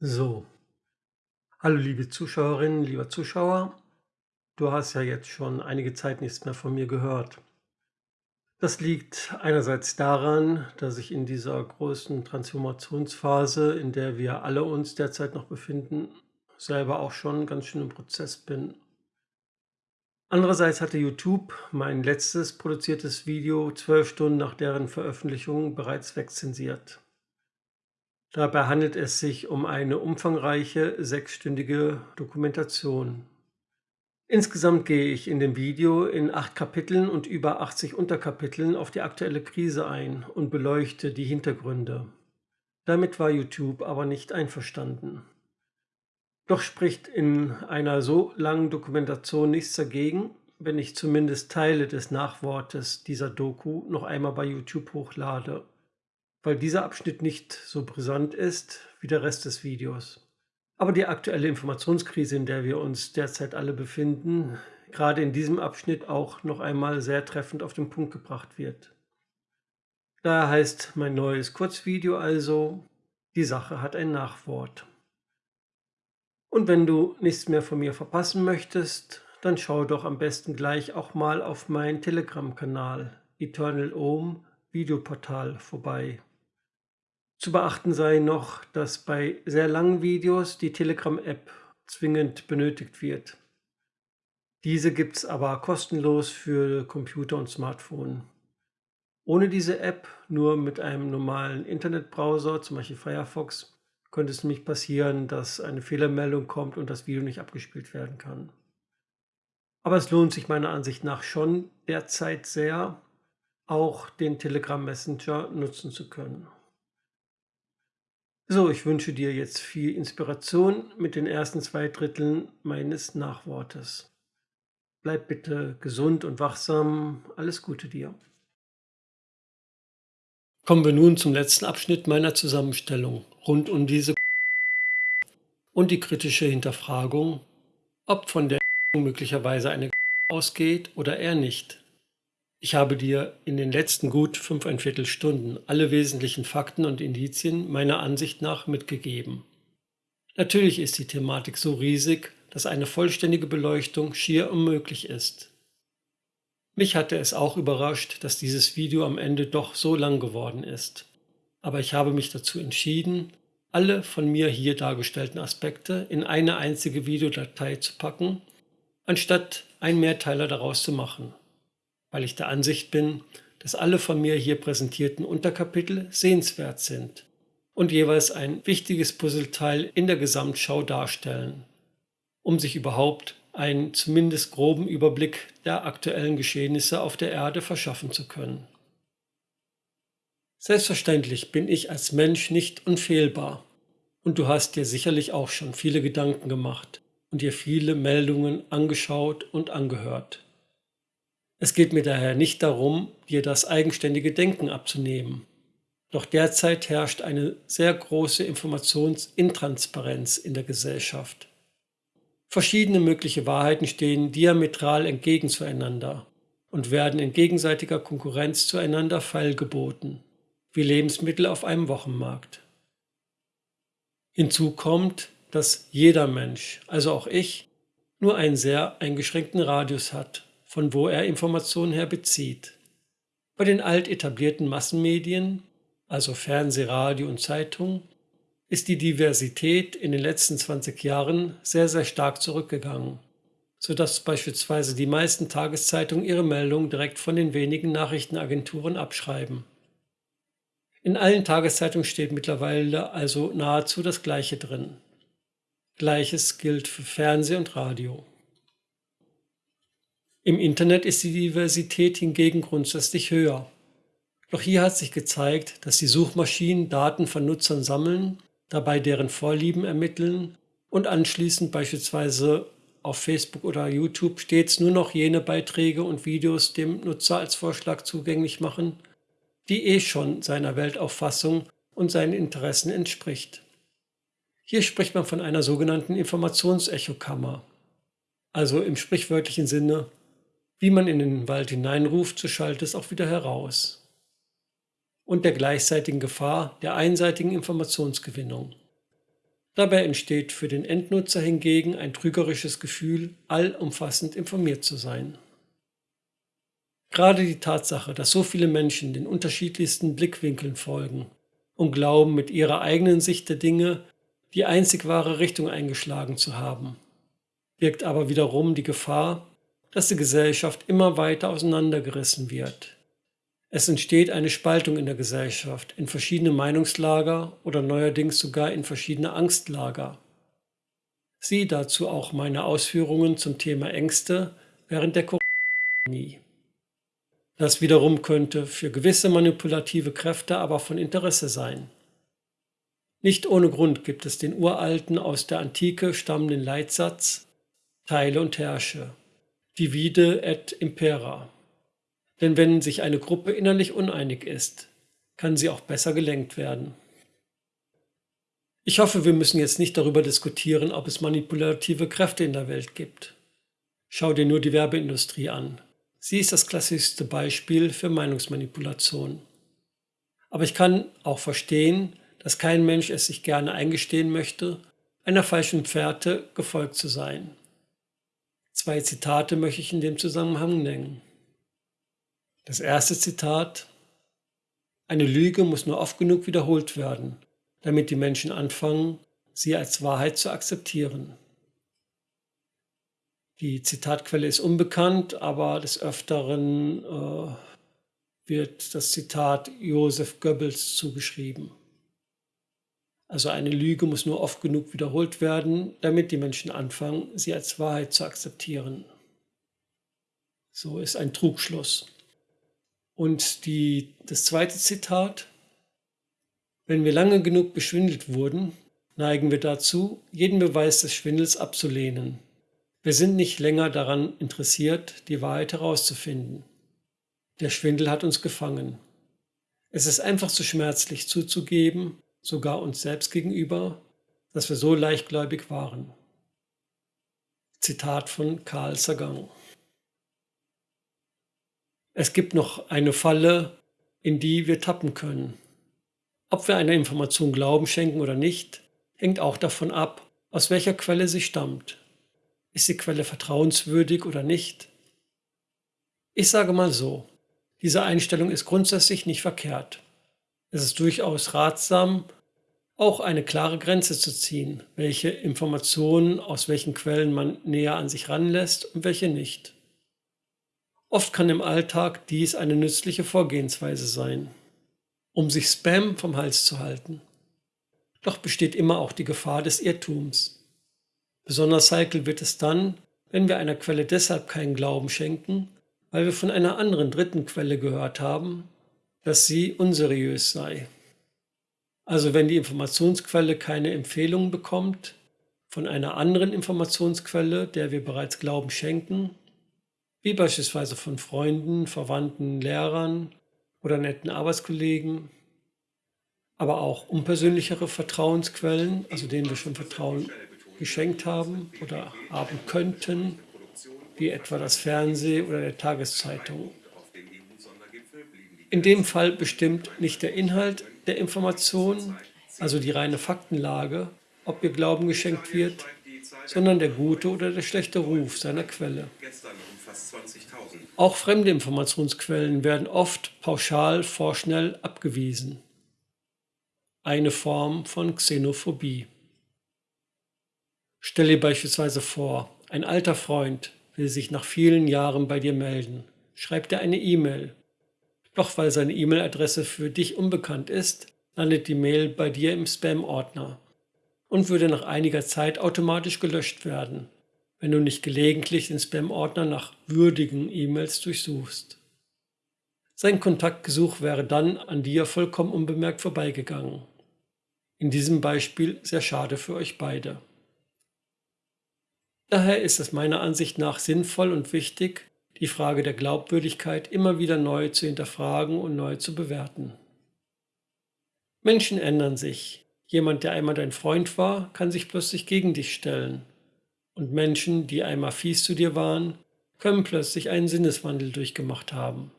So. Hallo liebe Zuschauerinnen, lieber Zuschauer. Du hast ja jetzt schon einige Zeit nichts mehr von mir gehört. Das liegt einerseits daran, dass ich in dieser großen Transformationsphase, in der wir alle uns derzeit noch befinden, selber auch schon ganz schön im Prozess bin. Andererseits hatte YouTube mein letztes produziertes Video zwölf Stunden nach deren Veröffentlichung bereits wegzensiert. Dabei handelt es sich um eine umfangreiche sechsstündige Dokumentation. Insgesamt gehe ich in dem Video in acht Kapiteln und über 80 Unterkapiteln auf die aktuelle Krise ein und beleuchte die Hintergründe. Damit war YouTube aber nicht einverstanden. Doch spricht in einer so langen Dokumentation nichts dagegen, wenn ich zumindest Teile des Nachwortes dieser Doku noch einmal bei YouTube hochlade weil dieser Abschnitt nicht so brisant ist wie der Rest des Videos. Aber die aktuelle Informationskrise, in der wir uns derzeit alle befinden, gerade in diesem Abschnitt auch noch einmal sehr treffend auf den Punkt gebracht wird. Daher heißt mein neues Kurzvideo also, die Sache hat ein Nachwort. Und wenn du nichts mehr von mir verpassen möchtest, dann schau doch am besten gleich auch mal auf meinen Telegram-Kanal Eternal Ohm Videoportal vorbei. Zu beachten sei noch, dass bei sehr langen Videos die Telegram-App zwingend benötigt wird. Diese gibt es aber kostenlos für Computer und Smartphone. Ohne diese App, nur mit einem normalen Internetbrowser, zum Beispiel Firefox, könnte es nämlich passieren, dass eine Fehlermeldung kommt und das Video nicht abgespielt werden kann. Aber es lohnt sich meiner Ansicht nach schon derzeit sehr, auch den Telegram Messenger nutzen zu können. So, ich wünsche dir jetzt viel Inspiration mit den ersten zwei Dritteln meines Nachwortes. Bleib bitte gesund und wachsam. Alles Gute dir. Kommen wir nun zum letzten Abschnitt meiner Zusammenstellung rund um diese und die kritische Hinterfragung, ob von der möglicherweise eine ausgeht oder eher nicht. Ich habe dir in den letzten gut fünfeinviertel Stunden alle wesentlichen Fakten und Indizien meiner Ansicht nach mitgegeben. Natürlich ist die Thematik so riesig, dass eine vollständige Beleuchtung schier unmöglich ist. Mich hatte es auch überrascht, dass dieses Video am Ende doch so lang geworden ist. Aber ich habe mich dazu entschieden, alle von mir hier dargestellten Aspekte in eine einzige Videodatei zu packen, anstatt einen Mehrteiler daraus zu machen weil ich der Ansicht bin, dass alle von mir hier präsentierten Unterkapitel sehenswert sind und jeweils ein wichtiges Puzzleteil in der Gesamtschau darstellen, um sich überhaupt einen zumindest groben Überblick der aktuellen Geschehnisse auf der Erde verschaffen zu können. Selbstverständlich bin ich als Mensch nicht unfehlbar und du hast dir sicherlich auch schon viele Gedanken gemacht und dir viele Meldungen angeschaut und angehört. Es geht mir daher nicht darum, dir das eigenständige Denken abzunehmen. Doch derzeit herrscht eine sehr große Informationsintransparenz in der Gesellschaft. Verschiedene mögliche Wahrheiten stehen diametral entgegen zueinander und werden in gegenseitiger Konkurrenz zueinander feilgeboten, wie Lebensmittel auf einem Wochenmarkt. Hinzu kommt, dass jeder Mensch, also auch ich, nur einen sehr eingeschränkten Radius hat von wo er Informationen her bezieht. Bei den alt etablierten Massenmedien, also Fernseh, Radio und Zeitung, ist die Diversität in den letzten 20 Jahren sehr, sehr stark zurückgegangen, sodass beispielsweise die meisten Tageszeitungen ihre Meldungen direkt von den wenigen Nachrichtenagenturen abschreiben. In allen Tageszeitungen steht mittlerweile also nahezu das Gleiche drin. Gleiches gilt für Fernseh und Radio. Im Internet ist die Diversität hingegen grundsätzlich höher. Doch hier hat sich gezeigt, dass die Suchmaschinen Daten von Nutzern sammeln, dabei deren Vorlieben ermitteln und anschließend beispielsweise auf Facebook oder YouTube stets nur noch jene Beiträge und Videos dem Nutzer als Vorschlag zugänglich machen, die eh schon seiner Weltauffassung und seinen Interessen entspricht. Hier spricht man von einer sogenannten Informationsechokammer, also im sprichwörtlichen Sinne wie man in den Wald hineinruft, so schallt es auch wieder heraus. Und der gleichzeitigen Gefahr der einseitigen Informationsgewinnung. Dabei entsteht für den Endnutzer hingegen ein trügerisches Gefühl, allumfassend informiert zu sein. Gerade die Tatsache, dass so viele Menschen den unterschiedlichsten Blickwinkeln folgen und glauben, mit ihrer eigenen Sicht der Dinge die einzig wahre Richtung eingeschlagen zu haben, birgt aber wiederum die Gefahr, dass die Gesellschaft immer weiter auseinandergerissen wird. Es entsteht eine Spaltung in der Gesellschaft in verschiedene Meinungslager oder neuerdings sogar in verschiedene Angstlager. Sieh dazu auch meine Ausführungen zum Thema Ängste während der Corona-Pandemie. Das wiederum könnte für gewisse manipulative Kräfte aber von Interesse sein. Nicht ohne Grund gibt es den uralten, aus der Antike stammenden Leitsatz Teile und herrsche, divide et impera. Denn wenn sich eine Gruppe innerlich uneinig ist, kann sie auch besser gelenkt werden. Ich hoffe, wir müssen jetzt nicht darüber diskutieren, ob es manipulative Kräfte in der Welt gibt. Schau dir nur die Werbeindustrie an. Sie ist das klassischste Beispiel für Meinungsmanipulation. Aber ich kann auch verstehen, dass kein Mensch es sich gerne eingestehen möchte, einer falschen Fährte gefolgt zu sein. Zwei Zitate möchte ich in dem Zusammenhang nennen. Das erste Zitat Eine Lüge muss nur oft genug wiederholt werden, damit die Menschen anfangen, sie als Wahrheit zu akzeptieren. Die Zitatquelle ist unbekannt, aber des Öfteren äh, wird das Zitat Joseph Goebbels zugeschrieben. Also eine Lüge muss nur oft genug wiederholt werden, damit die Menschen anfangen, sie als Wahrheit zu akzeptieren. So ist ein Trugschluss. Und die, das zweite Zitat, wenn wir lange genug beschwindelt wurden, neigen wir dazu, jeden Beweis des Schwindels abzulehnen. Wir sind nicht länger daran interessiert, die Wahrheit herauszufinden. Der Schwindel hat uns gefangen. Es ist einfach zu schmerzlich zuzugeben, sogar uns selbst gegenüber, dass wir so leichtgläubig waren. Zitat von Carl Sagan. Es gibt noch eine Falle, in die wir tappen können. Ob wir einer Information Glauben schenken oder nicht, hängt auch davon ab, aus welcher Quelle sie stammt. Ist die Quelle vertrauenswürdig oder nicht? Ich sage mal so, diese Einstellung ist grundsätzlich nicht verkehrt. Es ist durchaus ratsam, auch eine klare Grenze zu ziehen, welche Informationen aus welchen Quellen man näher an sich ranlässt und welche nicht. Oft kann im Alltag dies eine nützliche Vorgehensweise sein, um sich Spam vom Hals zu halten. Doch besteht immer auch die Gefahr des Irrtums. Besonders heikel wird es dann, wenn wir einer Quelle deshalb keinen Glauben schenken, weil wir von einer anderen dritten Quelle gehört haben, dass sie unseriös sei. Also wenn die Informationsquelle keine Empfehlung bekommt von einer anderen Informationsquelle, der wir bereits Glauben schenken, wie beispielsweise von Freunden, Verwandten, Lehrern oder netten Arbeitskollegen, aber auch unpersönlichere Vertrauensquellen, also denen wir schon Vertrauen geschenkt haben oder haben könnten, wie etwa das Fernsehen oder der Tageszeitung. In dem Fall bestimmt nicht der Inhalt der Information, also die reine Faktenlage, ob ihr Glauben geschenkt wird, sondern der gute oder der schlechte Ruf seiner Quelle. Auch fremde Informationsquellen werden oft pauschal vorschnell abgewiesen. Eine Form von Xenophobie. Stell dir beispielsweise vor, ein alter Freund will sich nach vielen Jahren bei dir melden. Schreibt er eine E-Mail doch weil seine E-Mail-Adresse für dich unbekannt ist, landet die Mail bei dir im Spam-Ordner und würde nach einiger Zeit automatisch gelöscht werden, wenn du nicht gelegentlich den Spam-Ordner nach würdigen E-Mails durchsuchst. Sein Kontaktgesuch wäre dann an dir vollkommen unbemerkt vorbeigegangen. In diesem Beispiel sehr schade für euch beide. Daher ist es meiner Ansicht nach sinnvoll und wichtig, die Frage der Glaubwürdigkeit immer wieder neu zu hinterfragen und neu zu bewerten. Menschen ändern sich. Jemand, der einmal dein Freund war, kann sich plötzlich gegen dich stellen. Und Menschen, die einmal fies zu dir waren, können plötzlich einen Sinneswandel durchgemacht haben.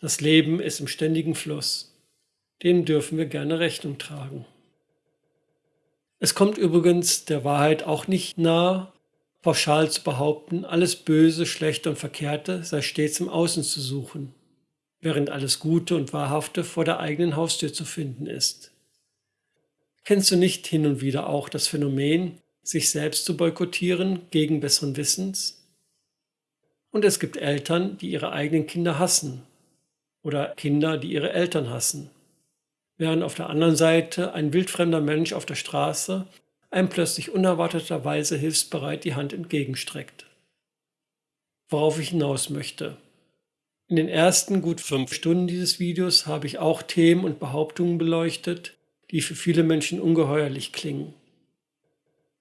Das Leben ist im ständigen Fluss. Dem dürfen wir gerne Rechnung tragen. Es kommt übrigens der Wahrheit auch nicht nahe, pauschal zu behaupten, alles Böse, Schlechte und Verkehrte sei stets im Außen zu suchen, während alles Gute und Wahrhafte vor der eigenen Haustür zu finden ist. Kennst du nicht hin und wieder auch das Phänomen, sich selbst zu boykottieren gegen besseren Wissens? Und es gibt Eltern, die ihre eigenen Kinder hassen oder Kinder, die ihre Eltern hassen während auf der anderen Seite ein wildfremder Mensch auf der Straße einem plötzlich unerwarteterweise hilfsbereit die Hand entgegenstreckt. Worauf ich hinaus möchte. In den ersten gut fünf Stunden dieses Videos habe ich auch Themen und Behauptungen beleuchtet, die für viele Menschen ungeheuerlich klingen.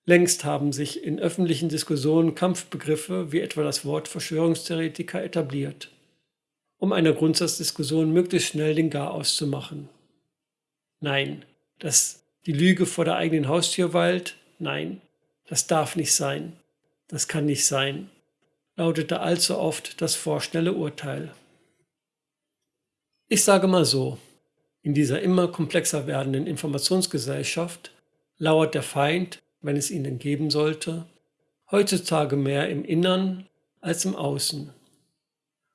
Längst haben sich in öffentlichen Diskussionen Kampfbegriffe wie etwa das Wort Verschwörungstheoretiker etabliert, um einer Grundsatzdiskussion möglichst schnell den Garaus zu machen. Nein, dass die Lüge vor der eigenen Haustür weilt, nein, das darf nicht sein, das kann nicht sein, lautete allzu oft das vorschnelle Urteil. Ich sage mal so, in dieser immer komplexer werdenden Informationsgesellschaft lauert der Feind, wenn es ihn denn geben sollte, heutzutage mehr im Innern als im Außen.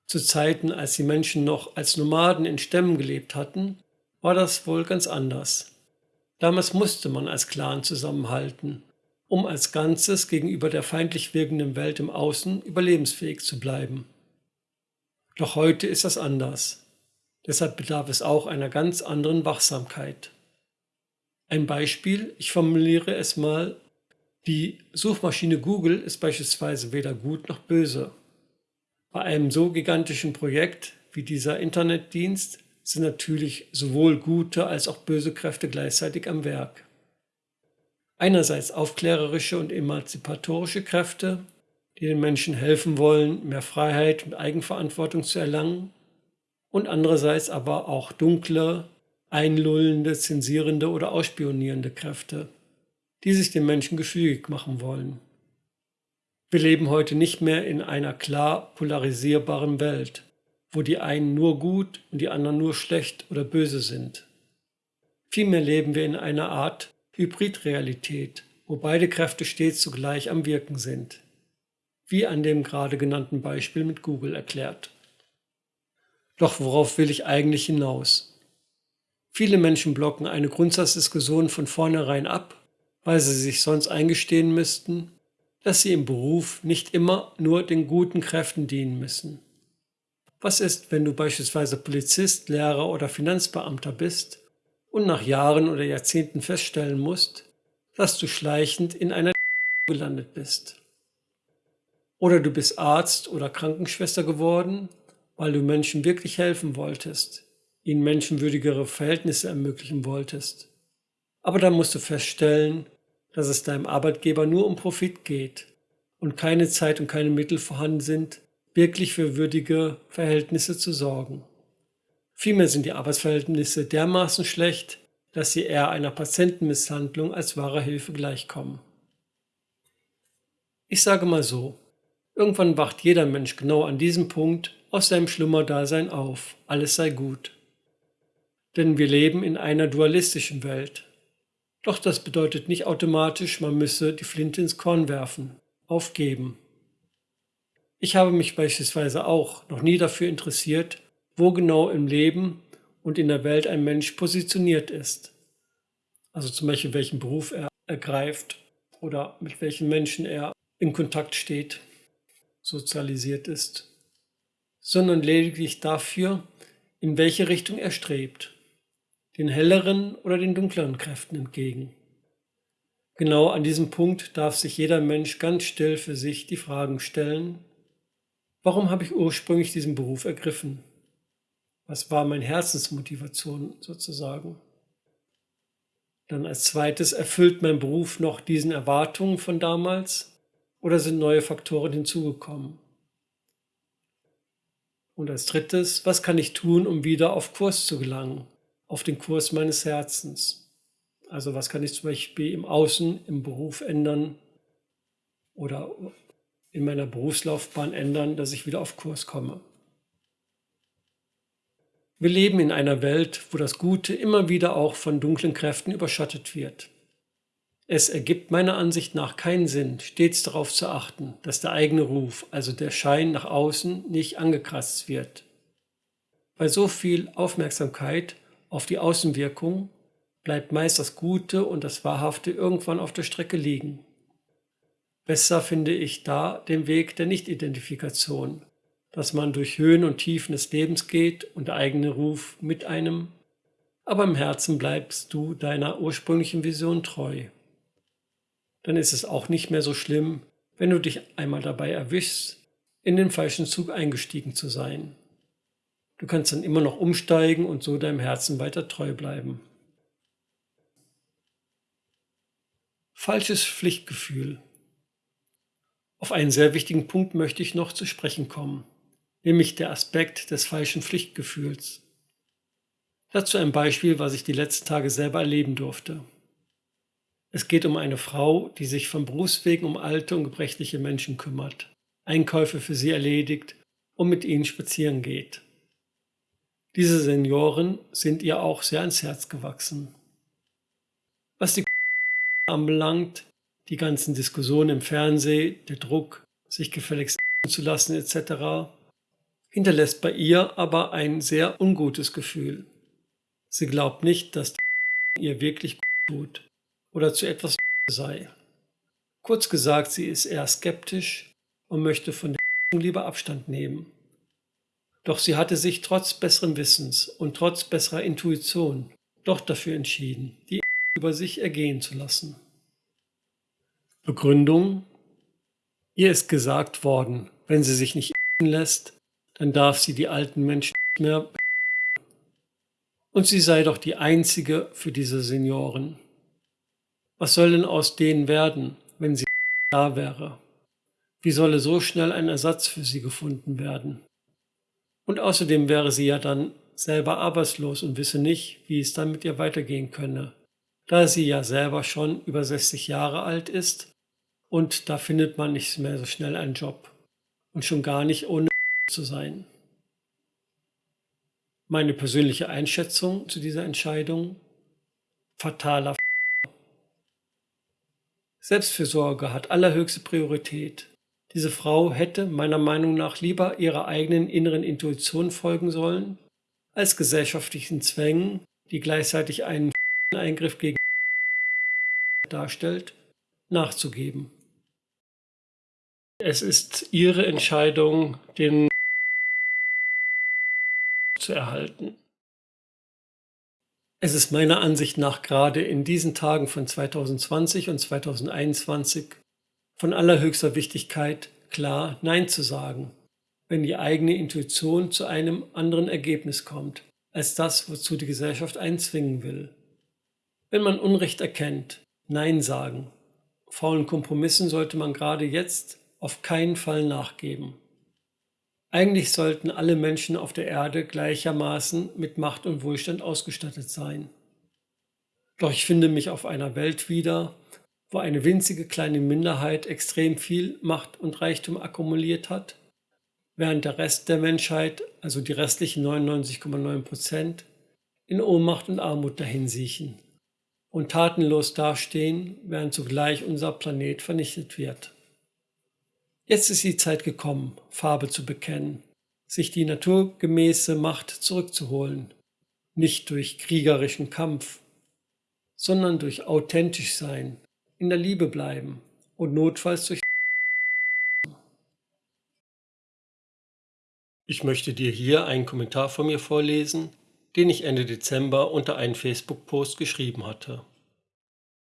Zu Zeiten, als die Menschen noch als Nomaden in Stämmen gelebt hatten, war das wohl ganz anders. Damals musste man als Clan zusammenhalten, um als Ganzes gegenüber der feindlich wirkenden Welt im Außen überlebensfähig zu bleiben. Doch heute ist das anders. Deshalb bedarf es auch einer ganz anderen Wachsamkeit. Ein Beispiel, ich formuliere es mal, die Suchmaschine Google ist beispielsweise weder gut noch böse. Bei einem so gigantischen Projekt wie dieser Internetdienst sind natürlich sowohl gute als auch böse Kräfte gleichzeitig am Werk. Einerseits aufklärerische und emanzipatorische Kräfte, die den Menschen helfen wollen, mehr Freiheit und Eigenverantwortung zu erlangen, und andererseits aber auch dunkle, einlullende, zensierende oder ausspionierende Kräfte, die sich den Menschen gefügig machen wollen. Wir leben heute nicht mehr in einer klar polarisierbaren Welt, wo die einen nur gut und die anderen nur schlecht oder böse sind. Vielmehr leben wir in einer Art Hybridrealität, wo beide Kräfte stets zugleich am Wirken sind, wie an dem gerade genannten Beispiel mit Google erklärt. Doch worauf will ich eigentlich hinaus? Viele Menschen blocken eine Grundsatzdiskussion von vornherein ab, weil sie sich sonst eingestehen müssten, dass sie im Beruf nicht immer nur den guten Kräften dienen müssen. Was ist, wenn du beispielsweise Polizist, Lehrer oder Finanzbeamter bist und nach Jahren oder Jahrzehnten feststellen musst, dass du schleichend in einer gelandet bist? Oder du bist Arzt oder Krankenschwester geworden, weil du Menschen wirklich helfen wolltest, ihnen menschenwürdigere Verhältnisse ermöglichen wolltest. Aber dann musst du feststellen, dass es deinem Arbeitgeber nur um Profit geht und keine Zeit und keine Mittel vorhanden sind, wirklich für würdige Verhältnisse zu sorgen. Vielmehr sind die Arbeitsverhältnisse dermaßen schlecht, dass sie eher einer Patientenmisshandlung als wahrer Hilfe gleichkommen. Ich sage mal so, irgendwann wacht jeder Mensch genau an diesem Punkt aus seinem Schlummerdasein auf, alles sei gut. Denn wir leben in einer dualistischen Welt. Doch das bedeutet nicht automatisch, man müsse die Flinte ins Korn werfen, aufgeben. Ich habe mich beispielsweise auch noch nie dafür interessiert, wo genau im Leben und in der Welt ein Mensch positioniert ist. Also zum Beispiel welchen Beruf er ergreift oder mit welchen Menschen er in Kontakt steht, sozialisiert ist, sondern lediglich dafür, in welche Richtung er strebt, den helleren oder den dunkleren Kräften entgegen. Genau an diesem Punkt darf sich jeder Mensch ganz still für sich die Fragen stellen, Warum habe ich ursprünglich diesen Beruf ergriffen? Was war meine Herzensmotivation sozusagen? Dann als zweites, erfüllt mein Beruf noch diesen Erwartungen von damals oder sind neue Faktoren hinzugekommen? Und als drittes, was kann ich tun, um wieder auf Kurs zu gelangen, auf den Kurs meines Herzens? Also was kann ich zum Beispiel im Außen, im Beruf ändern oder in meiner Berufslaufbahn ändern, dass ich wieder auf Kurs komme. Wir leben in einer Welt, wo das Gute immer wieder auch von dunklen Kräften überschattet wird. Es ergibt meiner Ansicht nach keinen Sinn, stets darauf zu achten, dass der eigene Ruf, also der Schein nach außen, nicht angekratzt wird. Bei so viel Aufmerksamkeit auf die Außenwirkung bleibt meist das Gute und das Wahrhafte irgendwann auf der Strecke liegen. Besser finde ich da den Weg der Nichtidentifikation, dass man durch Höhen und Tiefen des Lebens geht und der eigene Ruf mit einem, aber im Herzen bleibst du deiner ursprünglichen Vision treu. Dann ist es auch nicht mehr so schlimm, wenn du dich einmal dabei erwischst, in den falschen Zug eingestiegen zu sein. Du kannst dann immer noch umsteigen und so deinem Herzen weiter treu bleiben. Falsches Pflichtgefühl. Auf einen sehr wichtigen Punkt möchte ich noch zu sprechen kommen nämlich der Aspekt des falschen Pflichtgefühls. Dazu ein Beispiel, was ich die letzten Tage selber erleben durfte. Es geht um eine Frau, die sich von Berufswegen um alte und gebrechliche Menschen kümmert, Einkäufe für sie erledigt und mit ihnen spazieren geht. Diese Senioren sind ihr auch sehr ans Herz gewachsen. Was die anbelangt, die ganzen Diskussionen im Fernsehen, der Druck, sich gefälligst zu lassen etc., hinterlässt bei ihr aber ein sehr ungutes Gefühl. Sie glaubt nicht, dass ihr wirklich gut tut oder zu etwas sei. Kurz gesagt, sie ist eher skeptisch und möchte von der lieber Abstand nehmen. Doch sie hatte sich trotz besseren Wissens und trotz besserer Intuition doch dafür entschieden, die über sich ergehen zu lassen. Begründung Ihr ist gesagt worden, wenn sie sich nicht lässt, dann darf sie die alten Menschen nicht mehr. Und sie sei doch die einzige für diese Senioren. Was soll denn aus denen werden, wenn sie da wäre? Wie solle so schnell ein Ersatz für sie gefunden werden? Und außerdem wäre sie ja dann selber arbeitslos und wisse nicht, wie es dann mit ihr weitergehen könne, da sie ja selber schon über 60 Jahre alt ist und da findet man nicht mehr so schnell einen Job und schon gar nicht ohne zu sein. Meine persönliche Einschätzung zu dieser Entscheidung? Fataler Selbstfürsorge hat allerhöchste Priorität. Diese Frau hätte meiner Meinung nach lieber ihrer eigenen inneren Intuition folgen sollen, als gesellschaftlichen Zwängen, die gleichzeitig einen Eingriff gegen darstellt, nachzugeben. Es ist ihre Entscheidung, den zu erhalten. Es ist meiner Ansicht nach gerade in diesen Tagen von 2020 und 2021 von allerhöchster Wichtigkeit, klar Nein zu sagen, wenn die eigene Intuition zu einem anderen Ergebnis kommt, als das, wozu die Gesellschaft einzwingen will. Wenn man Unrecht erkennt, Nein sagen. Faulen Kompromissen sollte man gerade jetzt auf keinen Fall nachgeben. Eigentlich sollten alle Menschen auf der Erde gleichermaßen mit Macht und Wohlstand ausgestattet sein. Doch ich finde mich auf einer Welt wieder, wo eine winzige kleine Minderheit extrem viel Macht und Reichtum akkumuliert hat, während der Rest der Menschheit, also die restlichen 99,9 Prozent, in Ohnmacht und Armut dahinsiechen und tatenlos dastehen, während zugleich unser Planet vernichtet wird. Jetzt ist die Zeit gekommen, Farbe zu bekennen, sich die naturgemäße Macht zurückzuholen, nicht durch kriegerischen Kampf, sondern durch authentisch sein, in der Liebe bleiben und notfalls durch Ich möchte dir hier einen Kommentar von mir vorlesen, den ich Ende Dezember unter einen Facebook-Post geschrieben hatte.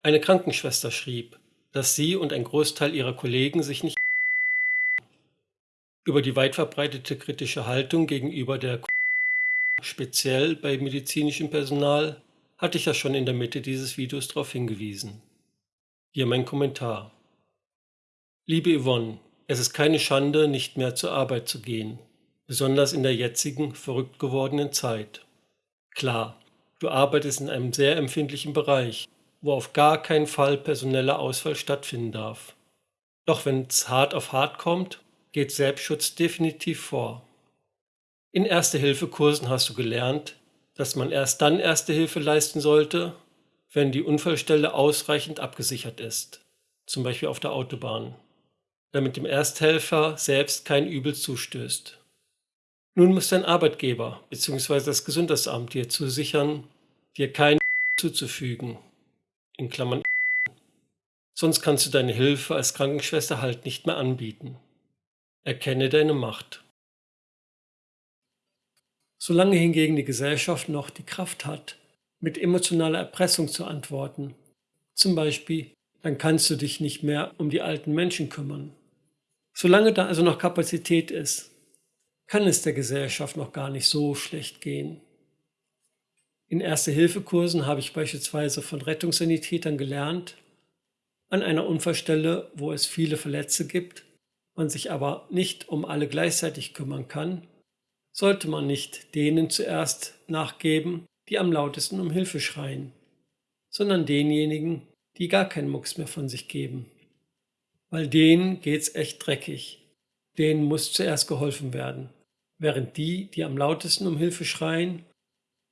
Eine Krankenschwester schrieb, dass sie und ein Großteil ihrer Kollegen sich nicht über die weit verbreitete kritische Haltung gegenüber der speziell bei medizinischem Personal hatte ich ja schon in der Mitte dieses Videos darauf hingewiesen. Hier mein Kommentar. Liebe Yvonne, es ist keine Schande, nicht mehr zur Arbeit zu gehen, besonders in der jetzigen, verrückt gewordenen Zeit. Klar, du arbeitest in einem sehr empfindlichen Bereich, wo auf gar keinen Fall personeller Ausfall stattfinden darf. Doch wenn es hart auf hart kommt, geht Selbstschutz definitiv vor. In Erste-Hilfe-Kursen hast du gelernt, dass man erst dann Erste Hilfe leisten sollte, wenn die Unfallstelle ausreichend abgesichert ist, zum Beispiel auf der Autobahn, damit dem Ersthelfer selbst kein Übel zustößt. Nun muss dein Arbeitgeber bzw. das Gesundheitsamt dir zusichern, dir keinen zuzufügen, in Klammern sonst kannst du deine Hilfe als Krankenschwester halt nicht mehr anbieten. Erkenne deine Macht. Solange hingegen die Gesellschaft noch die Kraft hat, mit emotionaler Erpressung zu antworten, zum Beispiel, dann kannst du dich nicht mehr um die alten Menschen kümmern. Solange da also noch Kapazität ist, kann es der Gesellschaft noch gar nicht so schlecht gehen. In Erste-Hilfe-Kursen habe ich beispielsweise von Rettungssanitätern gelernt, an einer Unfallstelle, wo es viele Verletzte gibt, man sich aber nicht um alle gleichzeitig kümmern kann, sollte man nicht denen zuerst nachgeben, die am lautesten um Hilfe schreien, sondern denjenigen, die gar keinen Mucks mehr von sich geben. Weil denen geht's echt dreckig. Denen muss zuerst geholfen werden, während die, die am lautesten um Hilfe schreien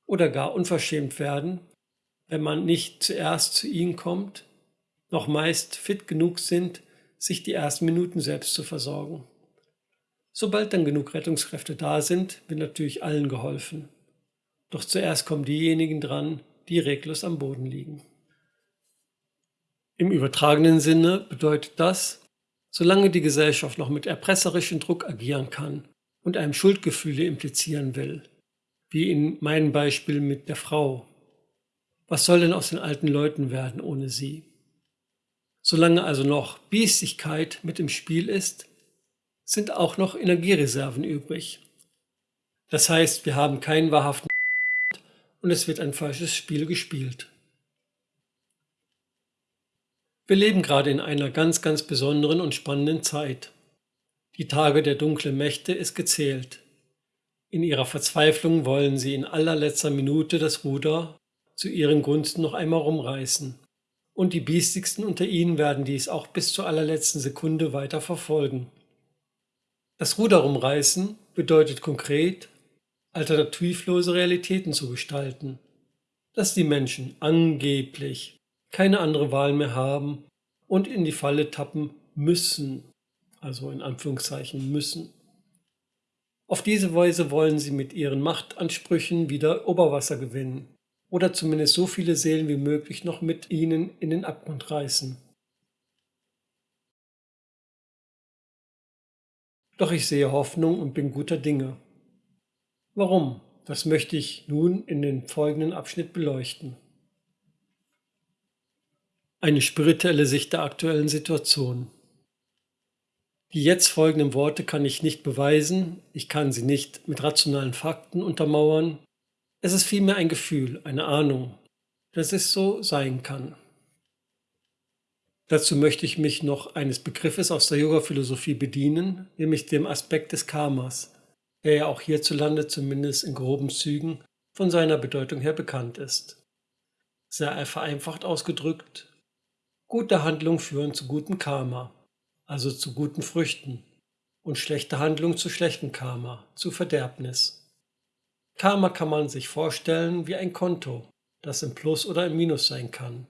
oder gar unverschämt werden, wenn man nicht zuerst zu ihnen kommt, noch meist fit genug sind, sich die ersten Minuten selbst zu versorgen. Sobald dann genug Rettungskräfte da sind, wird natürlich allen geholfen. Doch zuerst kommen diejenigen dran, die reglos am Boden liegen. Im übertragenen Sinne bedeutet das, solange die Gesellschaft noch mit erpresserischem Druck agieren kann und einem Schuldgefühle implizieren will, wie in meinem Beispiel mit der Frau. Was soll denn aus den alten Leuten werden ohne sie? Solange also noch Biestigkeit mit im Spiel ist, sind auch noch Energiereserven übrig. Das heißt, wir haben keinen wahrhaften und es wird ein falsches Spiel gespielt. Wir leben gerade in einer ganz, ganz besonderen und spannenden Zeit. Die Tage der dunklen Mächte ist gezählt. In ihrer Verzweiflung wollen sie in allerletzter Minute das Ruder zu ihren Gunsten noch einmal rumreißen und die biestigsten unter ihnen werden dies auch bis zur allerletzten Sekunde weiter verfolgen. Das Ruder rumreißen bedeutet konkret, alternativlose Realitäten zu gestalten, dass die Menschen angeblich keine andere Wahl mehr haben und in die Falle tappen müssen, also in Anführungszeichen müssen. Auf diese Weise wollen sie mit ihren Machtansprüchen wieder Oberwasser gewinnen oder zumindest so viele Seelen wie möglich noch mit ihnen in den Abgrund reißen. Doch ich sehe Hoffnung und bin guter Dinge. Warum? Das möchte ich nun in den folgenden Abschnitt beleuchten. Eine spirituelle Sicht der aktuellen Situation. Die jetzt folgenden Worte kann ich nicht beweisen, ich kann sie nicht mit rationalen Fakten untermauern, es ist vielmehr ein Gefühl, eine Ahnung, dass es so sein kann. Dazu möchte ich mich noch eines Begriffes aus der Yoga-Philosophie bedienen, nämlich dem Aspekt des Karmas, der ja auch hierzulande zumindest in groben Zügen von seiner Bedeutung her bekannt ist. Sehr vereinfacht ausgedrückt, gute Handlungen führen zu gutem Karma, also zu guten Früchten, und schlechte Handlungen zu schlechtem Karma, zu Verderbnis. Karma kann man sich vorstellen wie ein Konto, das im Plus oder im Minus sein kann,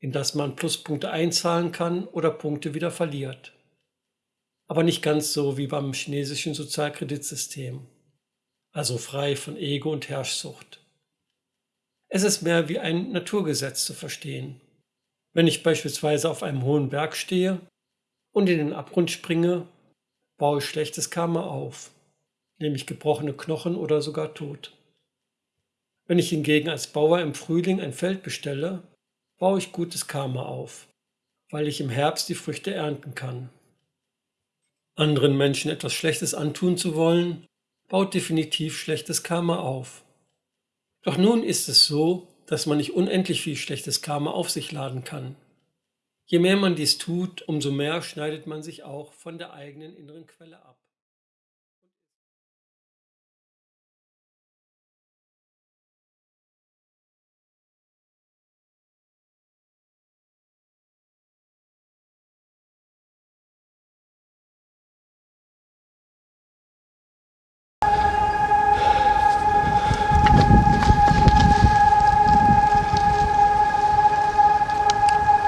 in das man Pluspunkte einzahlen kann oder Punkte wieder verliert. Aber nicht ganz so wie beim chinesischen Sozialkreditsystem, also frei von Ego und Herrschsucht. Es ist mehr wie ein Naturgesetz zu verstehen. Wenn ich beispielsweise auf einem hohen Berg stehe und in den Abgrund springe, baue ich schlechtes Karma auf nämlich gebrochene Knochen oder sogar Tod. Wenn ich hingegen als Bauer im Frühling ein Feld bestelle, baue ich gutes Karma auf, weil ich im Herbst die Früchte ernten kann. Anderen Menschen etwas Schlechtes antun zu wollen, baut definitiv schlechtes Karma auf. Doch nun ist es so, dass man nicht unendlich viel schlechtes Karma auf sich laden kann. Je mehr man dies tut, umso mehr schneidet man sich auch von der eigenen inneren Quelle ab.